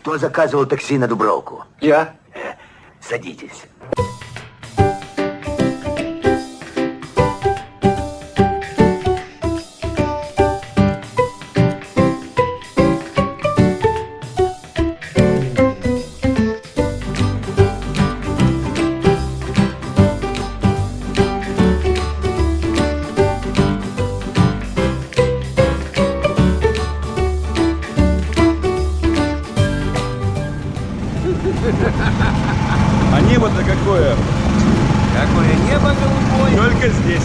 Кто заказывал такси на Дубровку? Я. Садитесь. А небо-то какое? Какое небо голубое. Только здесь.